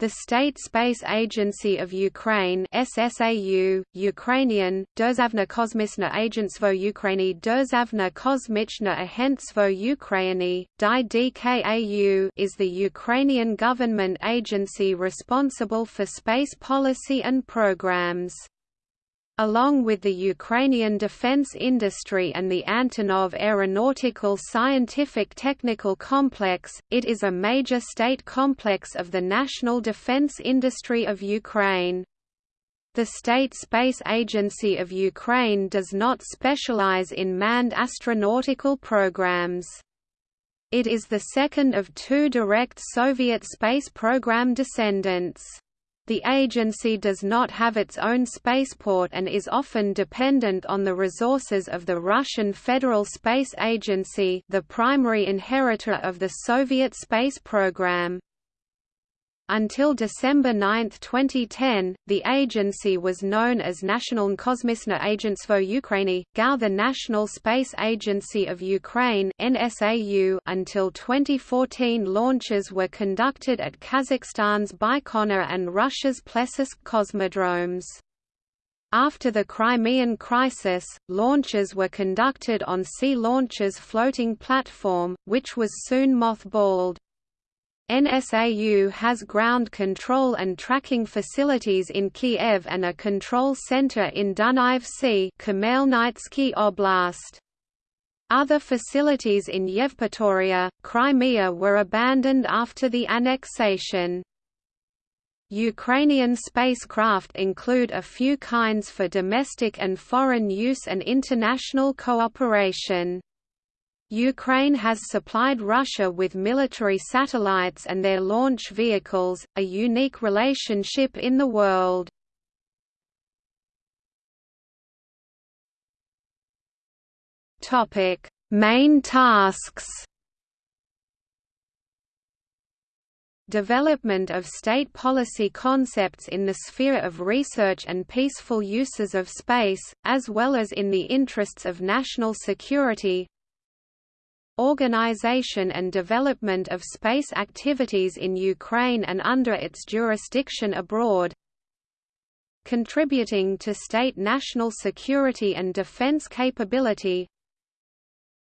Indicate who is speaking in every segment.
Speaker 1: The State Space Agency of Ukraine SSAU, Ukrainian, Derzavna Kosmisna Agentstvo Ukrainy Derzavna Kosmichna Agentstvo Ukrainy, DIDKAU is the Ukrainian government agency responsible for space policy and programs. Along with the Ukrainian defense industry and the Antonov Aeronautical Scientific Technical Complex, it is a major state complex of the national defense industry of Ukraine. The State Space Agency of Ukraine does not specialize in manned astronautical programs. It is the second of two direct Soviet space program descendants. The agency does not have its own spaceport and is often dependent on the resources of the Russian Federal Space Agency the primary inheritor of the Soviet space program. Until December 9, 2010, the agency was known as National Kosmisne Agentstvo Ukrainy, GAU the National Space Agency of Ukraine NSAU, until 2014 launches were conducted at Kazakhstan's Baikonur and Russia's Plesetsk cosmodromes. After the Crimean crisis, launches were conducted on Sea Launcher's floating platform, which was soon mothballed. NSAU has ground control and tracking facilities in Kiev and a control center in Dunaivtsi Oblast. Other facilities in Yevpatoria, Crimea were abandoned after the annexation. Ukrainian spacecraft include a few kinds for domestic and foreign use and international cooperation. Ukraine has supplied Russia with military satellites and their launch vehicles, a unique relationship in the world. Topic: Main tasks Development of state policy concepts in the sphere of research and peaceful uses of space, as well as in the interests of national security organization and development of space activities in Ukraine and under its jurisdiction abroad contributing to state national security and defense capability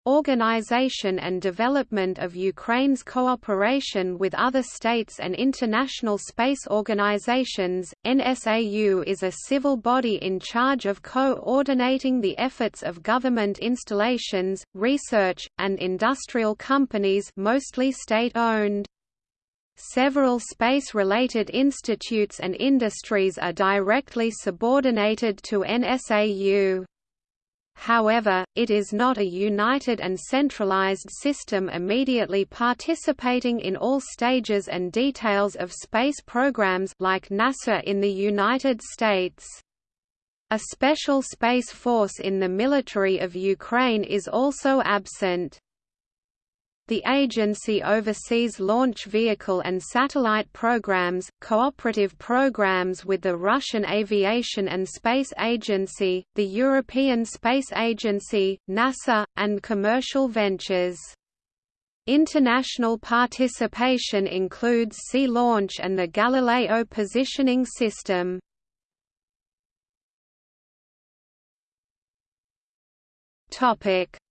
Speaker 1: Organization and development of Ukraine's cooperation with other states and international space organizations. NSAU is a civil body in charge of coordinating the efforts of government installations, research, and industrial companies, mostly state-owned. Several space-related institutes and industries are directly subordinated to NSAU. However, it is not a united and centralized system immediately participating in all stages and details of space programs like NASA in the United States. A special space force in the military of Ukraine is also absent. The agency oversees launch vehicle and satellite programs, cooperative programs with the Russian Aviation and Space Agency, the European Space Agency, NASA, and commercial ventures. International participation includes Sea Launch and the Galileo positioning system.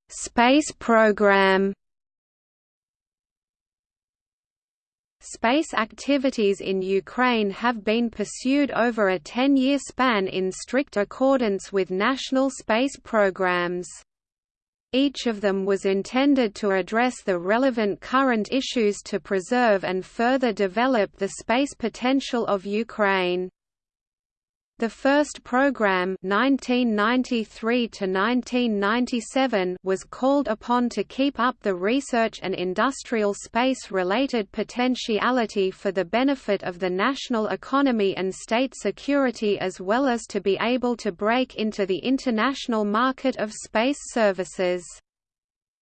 Speaker 1: Space program Space activities in Ukraine have been pursued over a 10-year span in strict accordance with national space programs. Each of them was intended to address the relevant current issues to preserve and further develop the space potential of Ukraine. The first program 1993 was called upon to keep up the research and industrial space-related potentiality for the benefit of the national economy and state security as well as to be able to break into the international market of space services.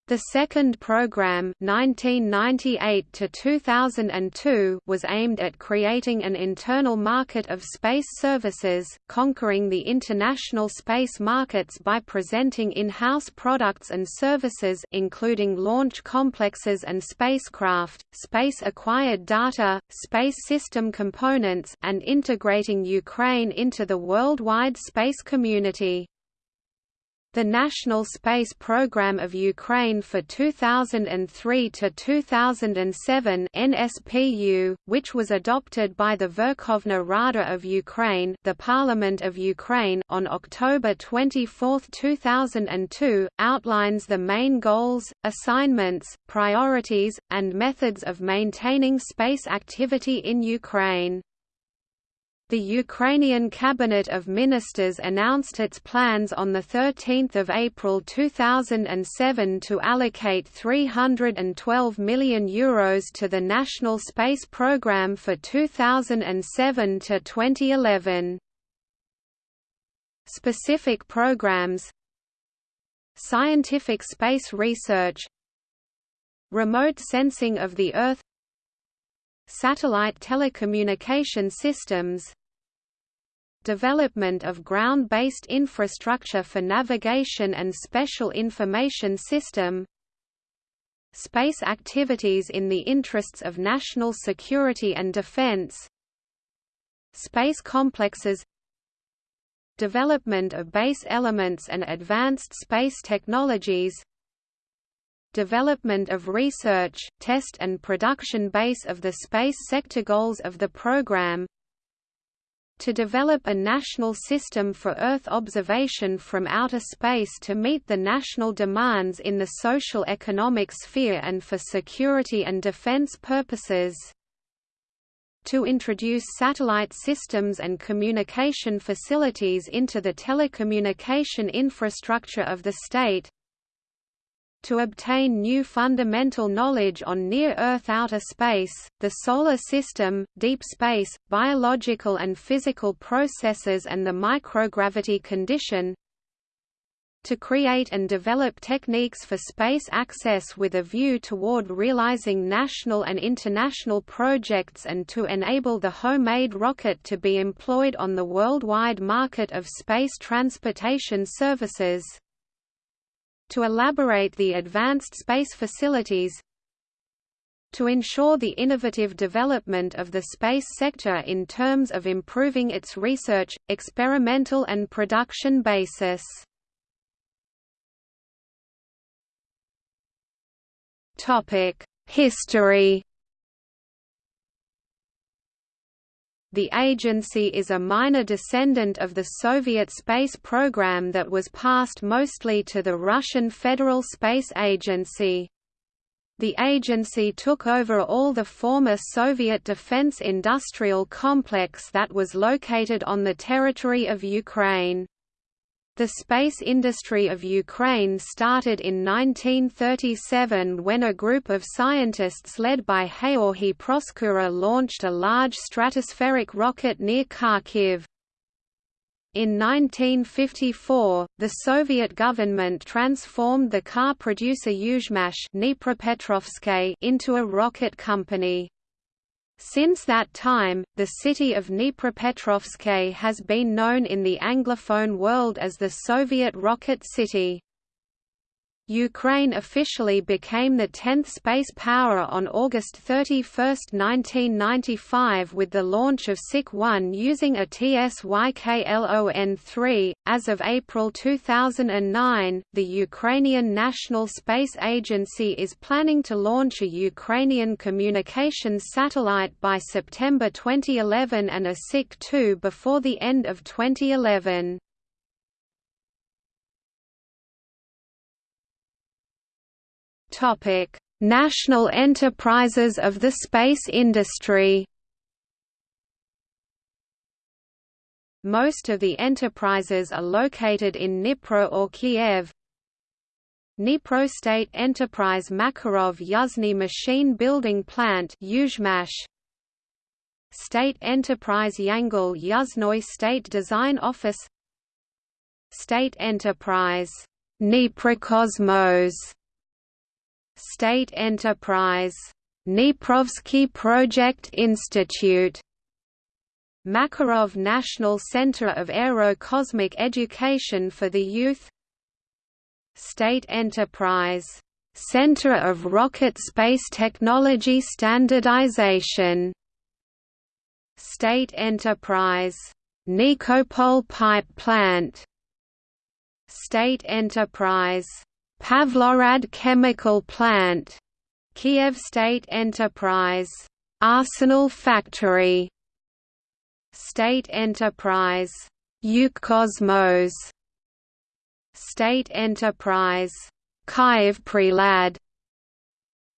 Speaker 1: The second program 1998 to 2002 was aimed at creating an internal market of space services, conquering the international space markets by presenting in-house products and services including launch complexes and spacecraft, space-acquired data, space system components and integrating Ukraine into the worldwide space community. The National Space Program of Ukraine for 2003 to 2007 (NSPU), which was adopted by the Verkhovna Rada of Ukraine, the Parliament of Ukraine, on October 24, 2002, outlines the main goals, assignments, priorities, and methods of maintaining space activity in Ukraine. The Ukrainian Cabinet of Ministers announced its plans on 13 April 2007 to allocate €312 million Euros to the National Space Programme for 2007 to 2011. Specific programs Scientific space research Remote sensing of the Earth Satellite telecommunication systems development of ground-based infrastructure for navigation and special information system space activities in the interests of national security and defense space complexes development of base elements and advanced space technologies development of research, test and production base of the space sector goals of the program to develop a national system for Earth observation from outer space to meet the national demands in the social economic sphere and for security and defense purposes. To introduce satellite systems and communication facilities into the telecommunication infrastructure of the state to obtain new fundamental knowledge on near-Earth outer space, the Solar System, deep space, biological and physical processes and the microgravity condition to create and develop techniques for space access with a view toward realizing national and international projects and to enable the homemade rocket to be employed on the worldwide market of space transportation services to elaborate the advanced space facilities to ensure the innovative development of the space sector in terms of improving its research, experimental and production basis. History The agency is a minor descendant of the Soviet space program that was passed mostly to the Russian Federal Space Agency. The agency took over all the former Soviet defense industrial complex that was located on the territory of Ukraine. The space industry of Ukraine started in 1937 when a group of scientists led by Georgy Proskura launched a large stratospheric rocket near Kharkiv. In 1954, the Soviet government transformed the car producer Yuzhmash into a rocket company. Since that time, the city of Dnipropetrovsk has been known in the Anglophone world as the Soviet Rocket City. Ukraine officially became the 10th space power on August 31, 1995 with the launch of Sich-1 using a TSYKLON-3. As of April 2009, the Ukrainian National Space Agency is planning to launch a Ukrainian communications satellite by September 2011 and a Sich-2 before the end of 2011. Topic: National enterprises of the space industry. Most of the enterprises are located in Dnipro or Kiev. Dnipro State Enterprise Makarov Yuzhny Machine Building Plant State Enterprise Yangel Yuzhnoye State Design Office State Enterprise Dniprokosmos State Enterprise. Dniprovsky Project Institute. Makarov National Center of Aero-Cosmic Education for the Youth State Enterprise. Center of Rocket Space Technology Standardization State Enterprise. Nikopol Pipe Plant State Enterprise. Pavlohrad Chemical Plant Kiev State Enterprise. Arsenal Factory State Enterprise. Ukrkosmos State Enterprise. Kyiv Prelad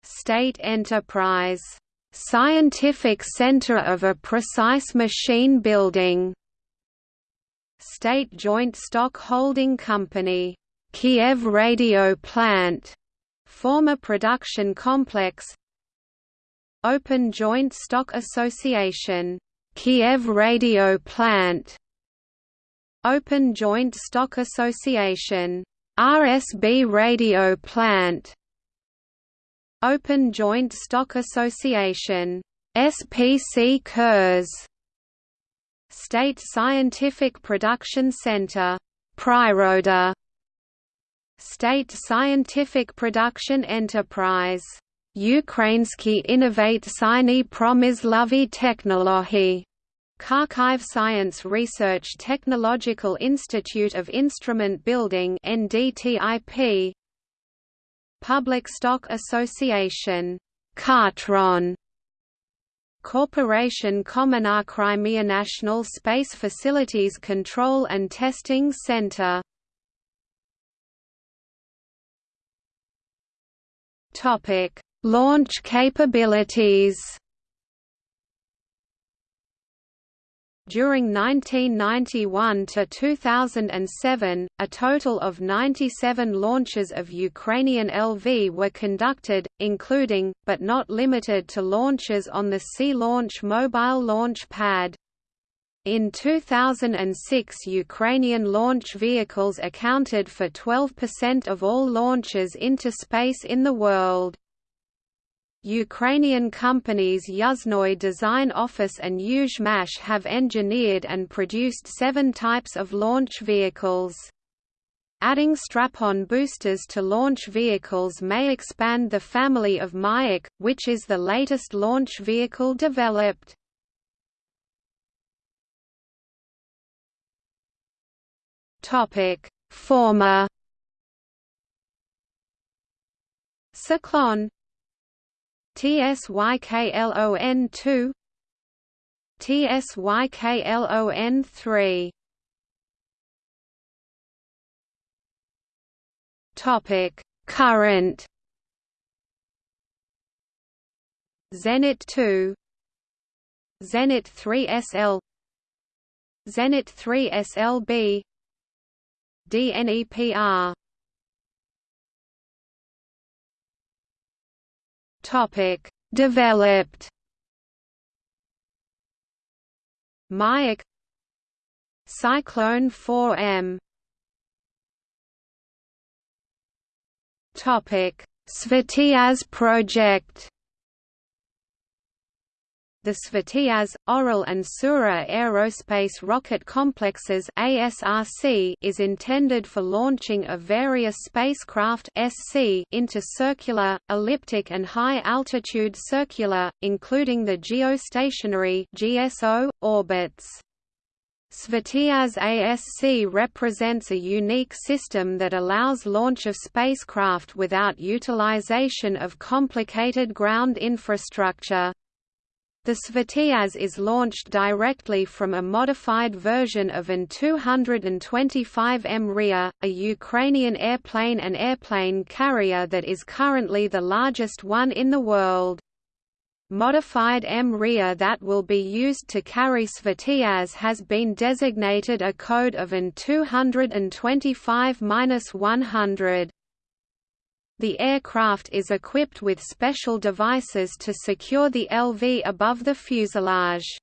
Speaker 1: State Enterprise. Scientific Center of a Precise Machine Building State Joint Stock Holding Company. Kiev Radio Plant. Former production complex Open Joint Stock Association. Kiev Radio Plant. Open Joint Stock Association. RSB Radio Plant. Open Joint Stock Association. SPC KERS. State Scientific Production Center. Priroda. State Scientific Production Enterprise. Ukrainsky Innovate Siny Promyslovy Technology. Kharkiv Science Research Technological Institute of Instrument Building NDTIP Public Stock Association Khartron Corporation Kommunar Crimea National Space Facilities Control and Testing Center Topic Launch capabilities During 1991 to 2007, a total of 97 launches of Ukrainian LV were conducted, including, but not limited to launches on the Sea Launch mobile launch pad. In 2006 Ukrainian launch vehicles accounted for 12% of all launches into space in the world. Ukrainian companies Yuzhnoye Design Office and Yuzhmash have engineered and produced seven types of launch vehicles. Adding strap-on boosters to launch vehicles may expand the family of Mayak, which is the latest launch vehicle developed. Former Cyclone TSYKLON 2 TSYKLON 3 Topic. Current Zenit 2 Zenit 3 SL Zenit 3 SLB DNEPR Topic: Developed. Mayak Cyclone 4M Topic: Svityaz project the Svityaz, Oryl and Sura Aerospace Rocket Complexes ASRC is intended for launching of various spacecraft SC into circular, elliptic and high-altitude circular, including the geostationary GSO, orbits. Svityaz ASC represents a unique system that allows launch of spacecraft without utilization of complicated ground infrastructure. The Svityaz is launched directly from a modified version of an 225M Mriya, a Ukrainian airplane and airplane carrier that is currently the largest one in the world. Modified Mriya that will be used to carry Svityaz has been designated a code of AN 225-100. The aircraft is equipped with special devices to secure the LV above the fuselage.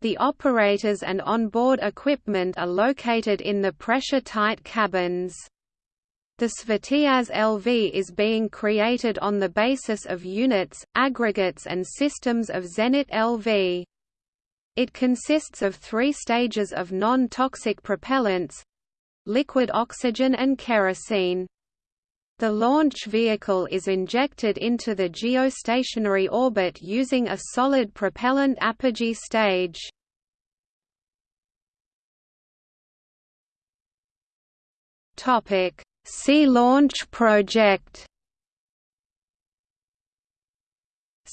Speaker 1: The operators and onboard equipment are located in the pressure-tight cabins. The Svityaz LV is being created on the basis of units, aggregates and systems of Zenit LV. It consists of three stages of non-toxic propellants—liquid oxygen and kerosene. The launch vehicle is injected into the geostationary orbit using a solid propellant apogee stage. Sea Launch Project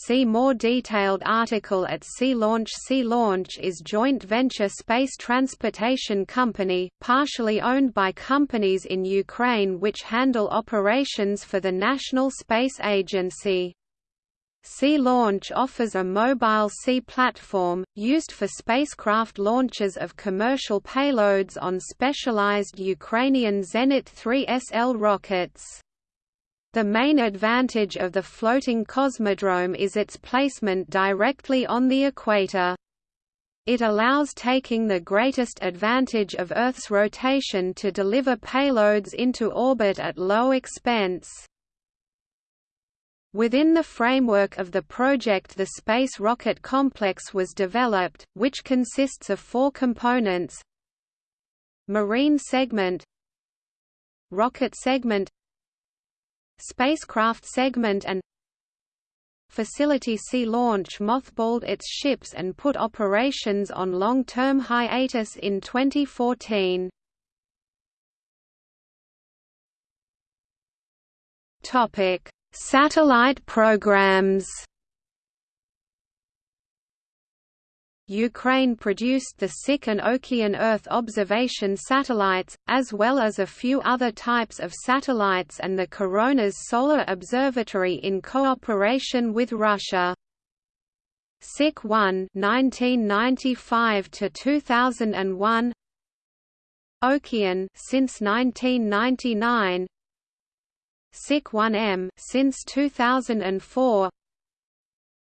Speaker 1: See more detailed article at Sea Launch Sea Launch is joint venture space transportation company, partially owned by companies in Ukraine which handle operations for the National Space Agency. Sea Launch offers a mobile sea platform, used for spacecraft launches of commercial payloads on specialized Ukrainian Zenit 3 SL rockets. The main advantage of the floating cosmodrome is its placement directly on the equator. It allows taking the greatest advantage of Earth's rotation to deliver payloads into orbit at low expense. Within the framework of the project the Space Rocket Complex was developed, which consists of four components Marine segment Rocket segment Spacecraft segment and Facility C Launch mothballed its ships and put operations on long-term hiatus in 2014. Topic Satellite programs Ukraine produced the Sich and Okean Earth observation satellites, as well as a few other types of satellites and the Coronas Solar Observatory in cooperation with Russia. Sich 1 1995 to 2001 Okean since 1999 Sich-1M since 2004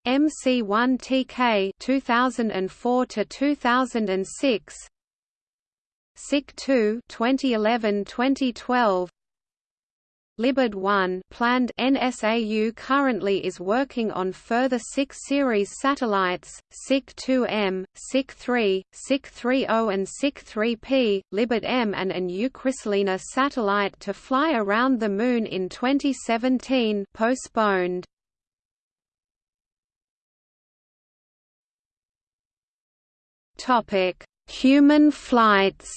Speaker 1: MC1TK 2004 to 2006 Sich-2 2011-2012 Libid 1 planned NSAU currently is working on further Sich series satellites, Sich-2M, Sich-3, Sich-30 and Sich-3P, Libid M and an Ukhrystalina satellite to fly around the Moon in 2017 postponed. Human flights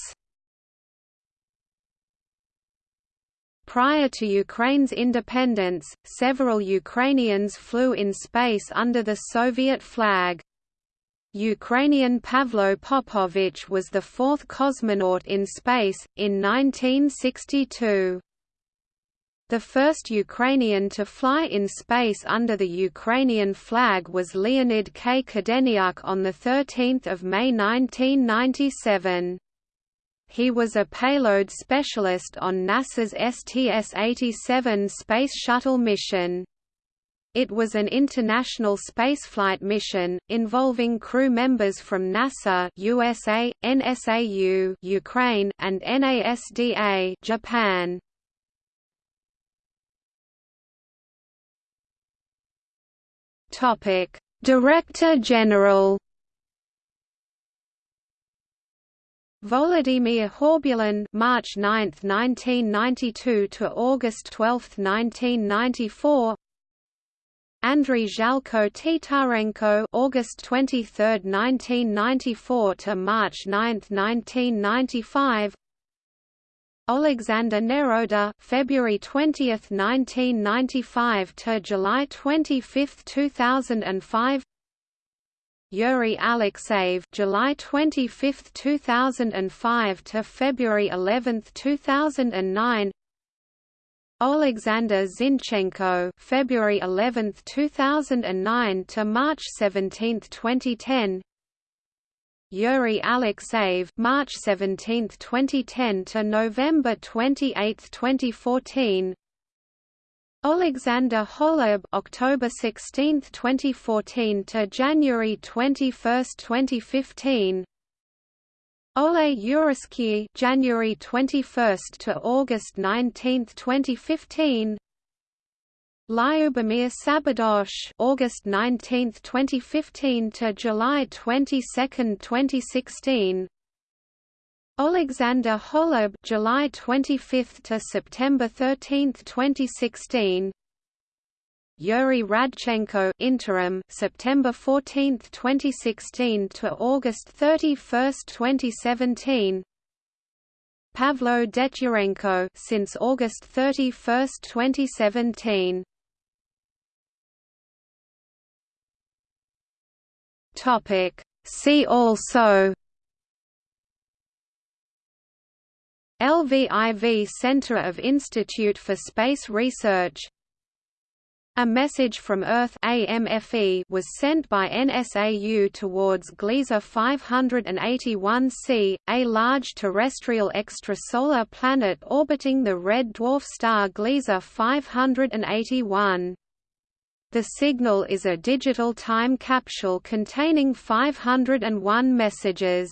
Speaker 1: Prior to Ukraine's independence, several Ukrainians flew in space under the Soviet flag. Ukrainian Pavlo Popovich was the fourth cosmonaut in space, in 1962. The first Ukrainian to fly in space under the Ukrainian flag was Leonid K. Kadeniuk on 13 May 1997. He was a payload specialist on NASA's STS-87 Space Shuttle mission. It was an international spaceflight mission, involving crew members from NASA USA, NSAU Ukraine, and NASDA Japan. Director General Volodymyr Horbulin March 9, 1992 to August 12, 1994 Andriy Zhalko Titarenko August 23, 1994 to March 9, 1995 Alexander Negoda February 20, 1995 to July 25, 2005 Yuri Alexeyev July 25, 2005 to February 11, 2009 Alexander Zinchenko February 11, 2009 to March 17, 2010 Yuri Alexeyev March 17, 2010 to November 28, 2014 Alexander Holub October 16, 2014 to January 21, 2015 Ole Yurisky January 21 to August 19, 2015. Lyubomir Sabadosh August 19, 2015 to July 22, 2016. Alexander Holub July 25 to September 13, 2016. Yuri Radchenko interim September 14, 2016 to August 31, 2017. Pavlo Detyurenko since August 31, 2017. Topic See also LVIV Center of Institute for Space Research a message from Earth AMFE was sent by NSAU towards Gliese 581c, a large terrestrial extrasolar planet orbiting the red dwarf star Gliese 581. The signal is a digital time capsule containing 501 messages.